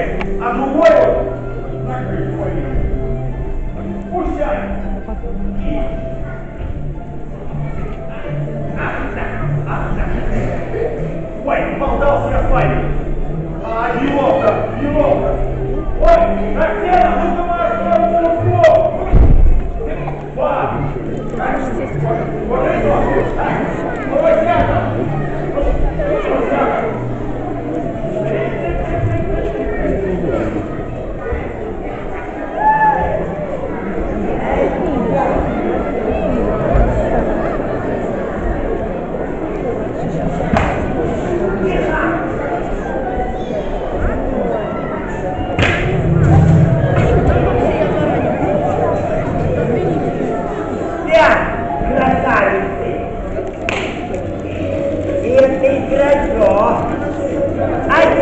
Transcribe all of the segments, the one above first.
вас встретит, а другой вот накрыть пойдет. Пущай. И... Ах, да, ах, да. Ой, болтался я с вами. А, неловко, неловко. Ой, как тело, выжимаешь свою руку. Два. Так, вот это.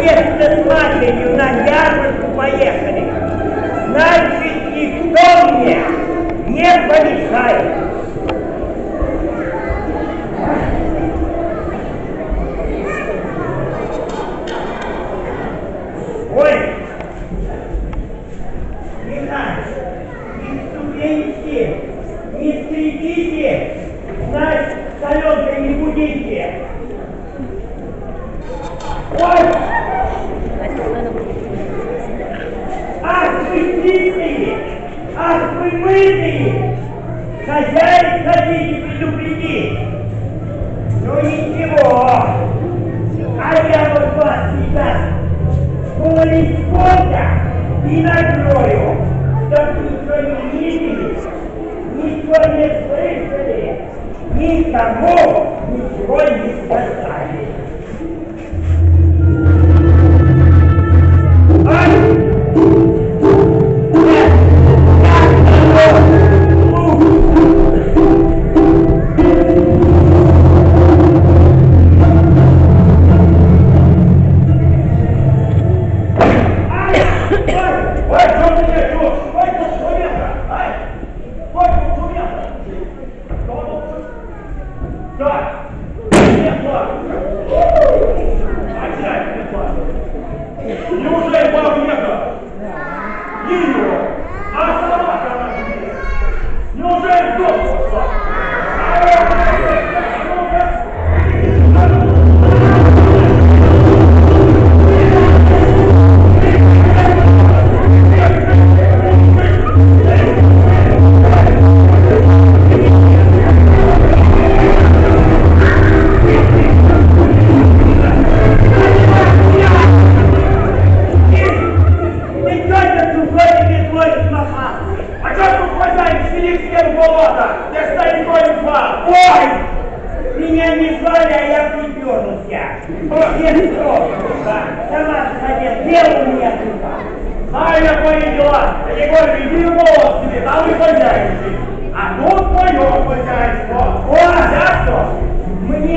Отец с матерью на ярмарку поехали. Значит, никто мне не помешает. Ой! Не ступеньте, не соленкой не будите. Ой! Чистые! Ах вы мытые! Хозяин хотите предупредить! Ну ничего! А я вот вас сейчас полисполя и накрою, чтоб ничего не видели, ничего не слышали, никому ничего не сказали.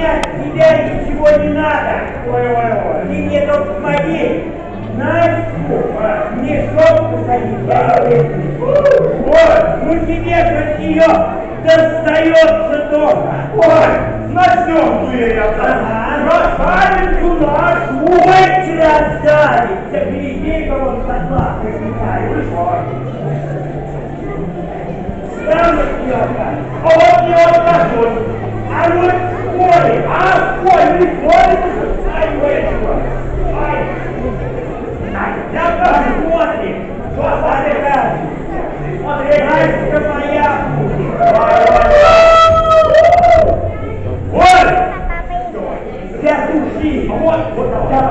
Мне от тебя ничего не надо. Ой-ой-ой. Ты мне только помоги. Настю, мешок посадить, я ее возьму. Ой, Ну тебе же от нее достается тоже. ой, начнем дверь Ага. Красавицу нашу. Ой, красавица, гляди-ка вот посла возникает. Там вот Лёха. А вот не откажусь. А вот Коля, А, ой, не ходит. Ай, вышла. Ай, ай, да посмотрим, что это. смотри, Настя моя будет. Ой! Для души. Вот, вот, Да пора.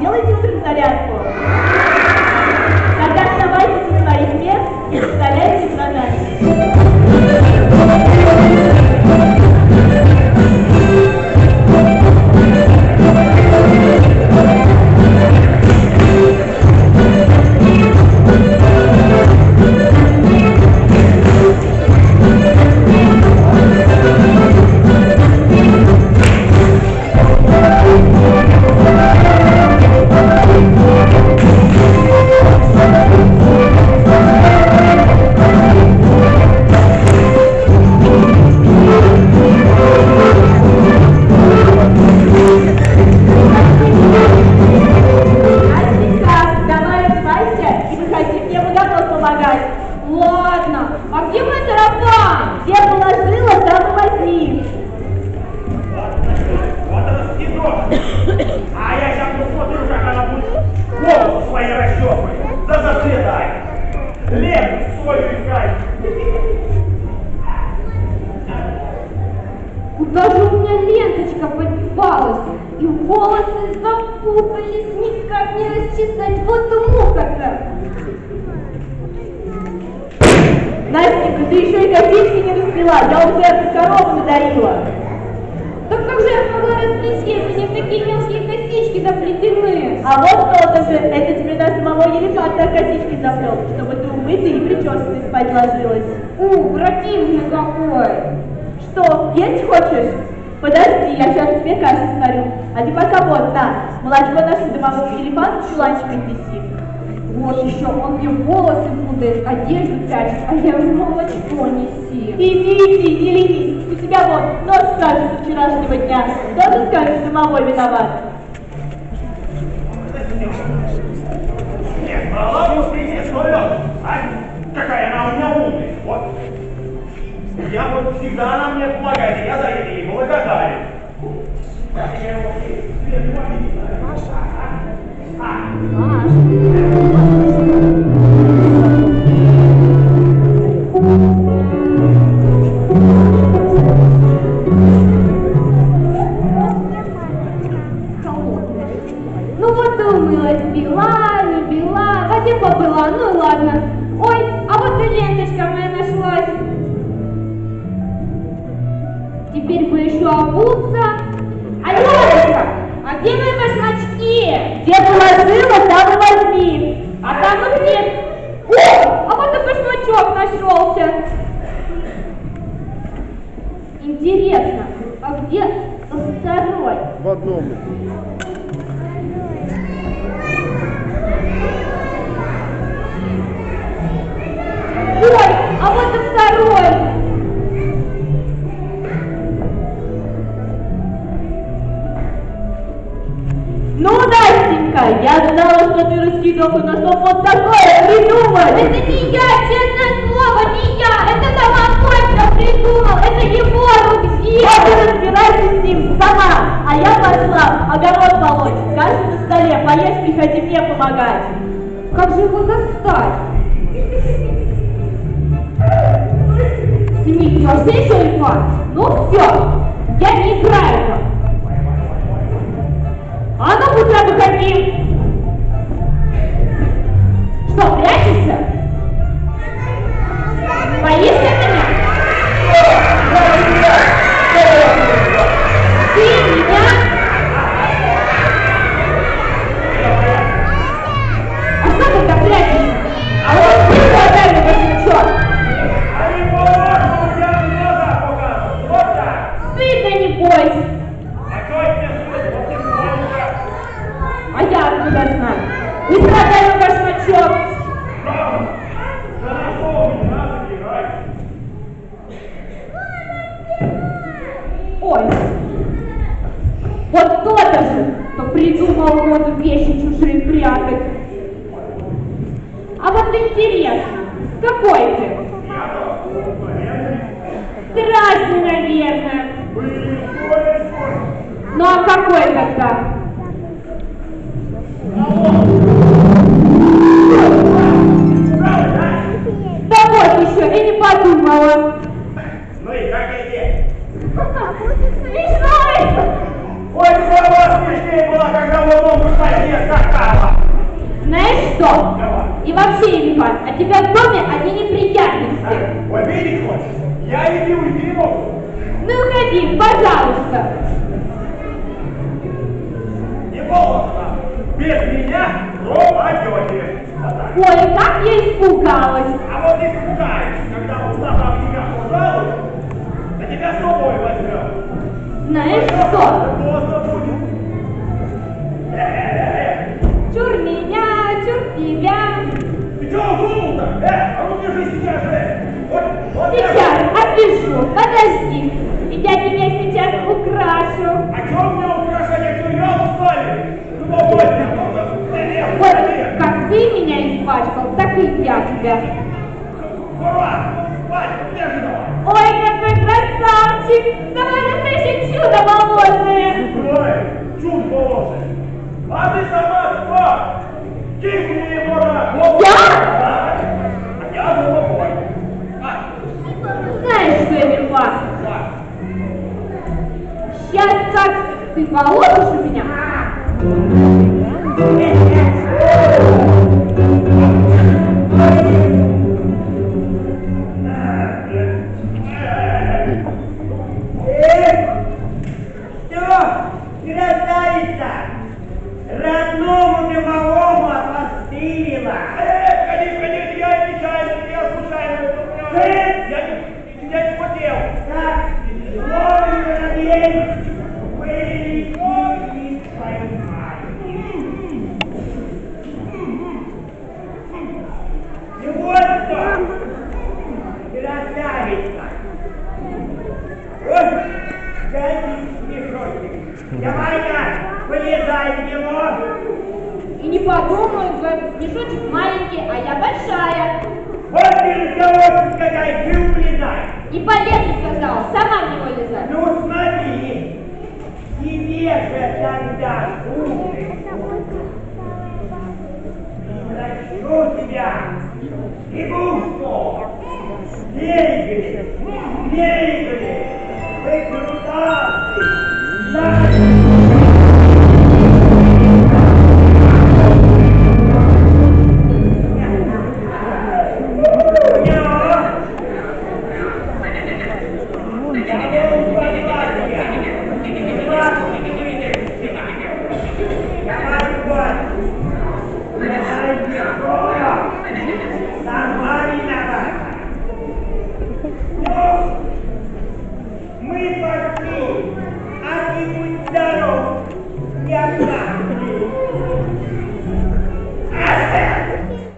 Делаете утром зарядку? Тогда вставайте со своих мест и повторяйте за запутались, никак не расчесать. Вот муха-то. Настенька, ты еще и косички не распила, я уже эту корову надарила. Так как же я могла расплести, если не в такие мелкие косички заплетены? А вот кто-то же, это тебе даже самого елефанта косички заплел, чтобы ты умыться и причесанной спать ложилась. У, противный какой! Что, есть хочешь? Подожди, я сейчас тебе кашу сварю. А ты пока вот, на, молочко нашего домового елефанта в чуланчике неси. Вот еще, он мне волосы путает, одежду прячет, а я ему молочко неси. Иди, иди, не ленись. У тебя вот нос скажет с вчерашнего дня. Тоже скажешь, домовой виноват. Нет, балабу принесу А какая она у меня умная. Вот. Я вот всегда она мне помогает, я за это ей благодарен. Я его свет увидел. Я знала, что ты раскидывал на стол вот такое придумать. Это не я, честное слово, не я. Это Костя придумал. Это его дело. Вот и разбирайся с ним сама. А я пошла огород полоть. Кашу на столе, поешь, приходи мне помогать. Как же его достать? Смит, я все еще инфаркт? Ну все, я не играю. А ну быстро выходи. Что, Страшный, наверное. Ну а какой тогда? Да вот еще, и не подумала. Ну и как эти? Смешной! Ой, голова смешнее была, когда в одном купальне скакала. Знаешь что? И вообще, Иван, от тебя в доме одни неприятности. Ой, видеть хочешь? Я иди уйти могу. Ну уходи, пожалуйста. Не волосно. Без меня пропадете. Ой, как я испугалась. А вот испугаешься, когда устава в тебя пожалуй, на тебя с собой возьмем. Знаешь что? Поздно будет. Чур меня, чур тебя. Ты чего задумал-то? Э, а ну держи сейчас же. Вот, вот Сейчас, опишу, подожди. И я тебя сейчас украшу. А чё мне украшать, я что, ёл, что ли? Ну, Вот как ты меня испачкал, так и я тебя. Ура! Ой, какой красавчик! Давай настоящее чудо болотное! Ой, чуть положи. А ты сама кто? Кикни его. Я? Я головой. А, что, Эмильфа, да. сейчас как ты положишь у меня! Родному ты малому опостылила! Э, конечно, конечно, я нечаянно, я случайно. Я не, мешочек маленький, а я большая. Вот ты разговор сказать, ты улезай. И полезу сказала, сама в него лезай. Ну смотри, тебе же тогда. Прощу тебя, игрушку, бегали, бегали, вы крутасы,